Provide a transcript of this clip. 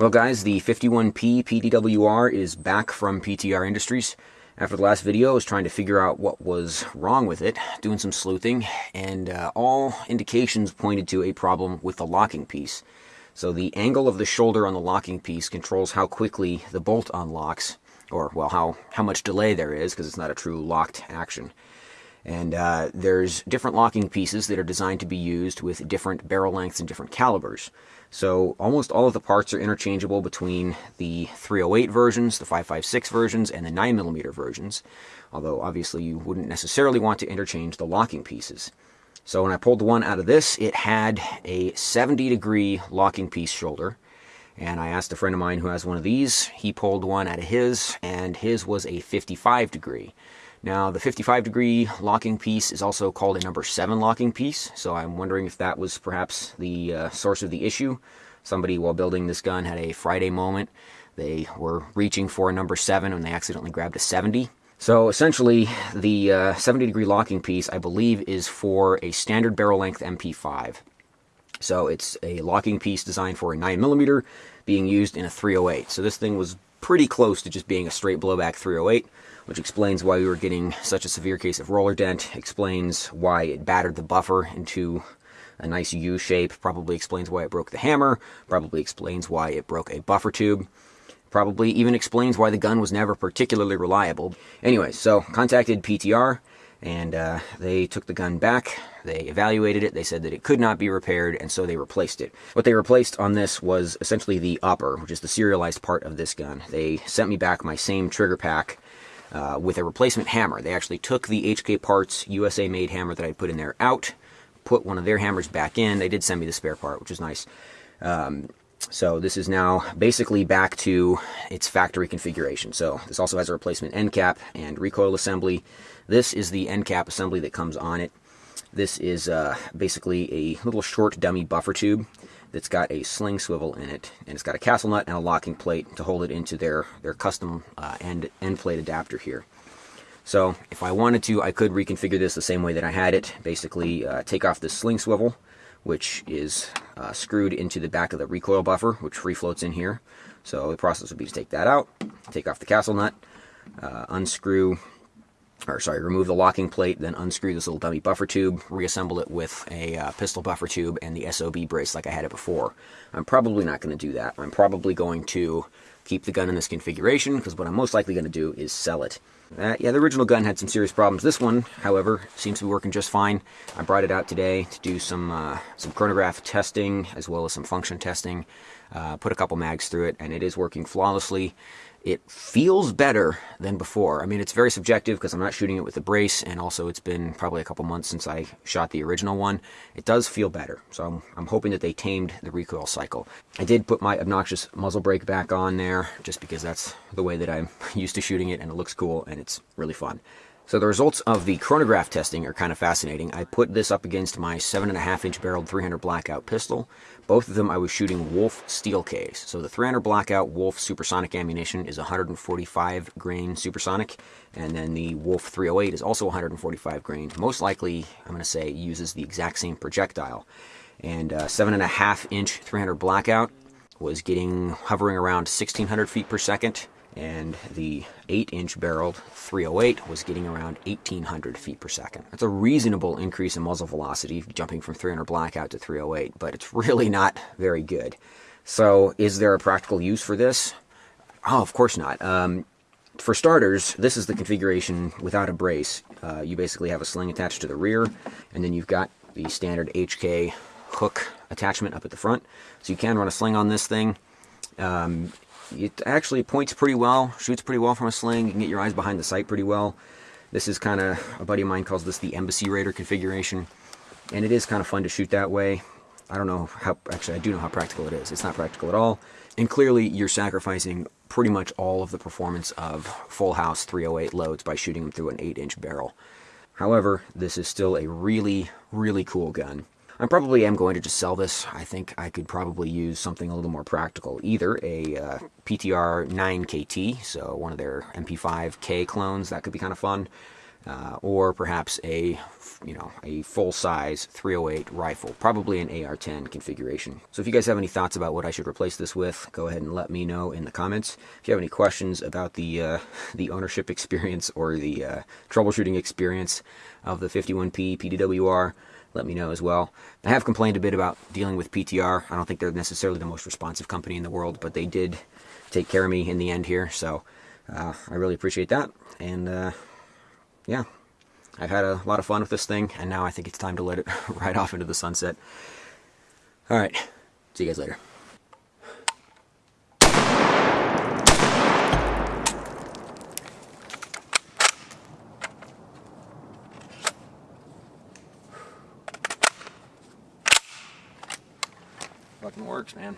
Well guys, the 51P PDWR is back from PTR Industries. After the last video, I was trying to figure out what was wrong with it, doing some sleuthing, and uh, all indications pointed to a problem with the locking piece. So the angle of the shoulder on the locking piece controls how quickly the bolt unlocks, or well, how, how much delay there is, because it's not a true locked action. And uh, there's different locking pieces that are designed to be used with different barrel lengths and different calibers. So almost all of the parts are interchangeable between the 308 versions, the 556 versions, and the 9mm versions, although obviously you wouldn't necessarily want to interchange the locking pieces. So when I pulled the one out of this, it had a 70 degree locking piece shoulder, and I asked a friend of mine who has one of these, he pulled one out of his, and his was a 55 degree. Now, the 55 degree locking piece is also called a number 7 locking piece, so I'm wondering if that was perhaps the uh, source of the issue. Somebody, while building this gun, had a Friday moment. They were reaching for a number 7 and they accidentally grabbed a 70. So essentially, the uh, 70 degree locking piece, I believe, is for a standard barrel length MP5. So it's a locking piece designed for a 9mm being used in a 308. So this thing was pretty close to just being a straight blowback 308 which explains why we were getting such a severe case of roller dent, explains why it battered the buffer into a nice U shape, probably explains why it broke the hammer, probably explains why it broke a buffer tube, probably even explains why the gun was never particularly reliable. Anyway, so contacted PTR, and uh, they took the gun back. They evaluated it. They said that it could not be repaired, and so they replaced it. What they replaced on this was essentially the upper, which is the serialized part of this gun. They sent me back my same trigger pack uh, with a replacement hammer. They actually took the HK Parts USA made hammer that I put in there out, put one of their hammers back in. They did send me the spare part, which is nice. Um, so this is now basically back to its factory configuration. So this also has a replacement end cap and recoil assembly. This is the end cap assembly that comes on it. This is uh, basically a little short dummy buffer tube that's got a sling swivel in it, and it's got a castle nut and a locking plate to hold it into their, their custom uh, end, end plate adapter here. So if I wanted to, I could reconfigure this the same way that I had it. Basically, uh, take off this sling swivel, which is uh, screwed into the back of the recoil buffer, which free floats in here. So the process would be to take that out, take off the castle nut, uh, unscrew or sorry, remove the locking plate, then unscrew this little dummy buffer tube, reassemble it with a uh, pistol buffer tube and the SOB brace like I had it before. I'm probably not going to do that. I'm probably going to keep the gun in this configuration because what I'm most likely going to do is sell it. Uh, yeah, the original gun had some serious problems. This one, however, seems to be working just fine. I brought it out today to do some uh, some chronograph testing as well as some function testing. Uh, put a couple mags through it, and it is working flawlessly it feels better than before. I mean, it's very subjective because I'm not shooting it with a brace, and also it's been probably a couple months since I shot the original one. It does feel better, so I'm, I'm hoping that they tamed the recoil cycle. I did put my obnoxious muzzle brake back on there, just because that's the way that I'm used to shooting it, and it looks cool, and it's really fun. So the results of the chronograph testing are kind of fascinating. I put this up against my 7.5 inch barreled 300 blackout pistol. Both of them I was shooting Wolf steel case. So the 300 blackout Wolf supersonic ammunition is 145 grain supersonic, and then the Wolf 308 is also 145 grain. Most likely, I'm going to say, uses the exact same projectile. And uh, 7.5 inch 300 blackout was getting hovering around 1600 feet per second and the 8-inch barreled 308 was getting around 1800 feet per second. That's a reasonable increase in muzzle velocity, jumping from 300 blackout to 308, but it's really not very good. So is there a practical use for this? Oh, of course not. Um, for starters, this is the configuration without a brace. Uh, you basically have a sling attached to the rear, and then you've got the standard HK hook attachment up at the front. So you can run a sling on this thing. Um, it actually points pretty well, shoots pretty well from a sling. You can get your eyes behind the sight pretty well. This is kind of, a buddy of mine calls this the Embassy Raider configuration. And it is kind of fun to shoot that way. I don't know how, actually I do know how practical it is. It's not practical at all. And clearly you're sacrificing pretty much all of the performance of full house 308 loads by shooting them through an 8 inch barrel. However, this is still a really, really cool gun. I probably am going to just sell this. I think I could probably use something a little more practical. Either a uh, PTR 9KT, so one of their MP5K clones, that could be kind of fun. uh, or perhaps a you know a full-size 308 rifle, probably an AR-10 configuration. So if you guys have any thoughts about what I should replace this with, go ahead and let me know in the comments. If you have any questions about the uh, the ownership experience or the uh, troubleshooting experience of the 51P PDWR, let me know as well. I have complained a bit about dealing with PTR. I don't think they're necessarily the most responsive company in the world, but they did take care of me in the end here, so uh, I really appreciate that. And uh, yeah, I've had a lot of fun with this thing, and now I think it's time to let it ride off into the sunset. All right, see you guys later. Fucking works, man.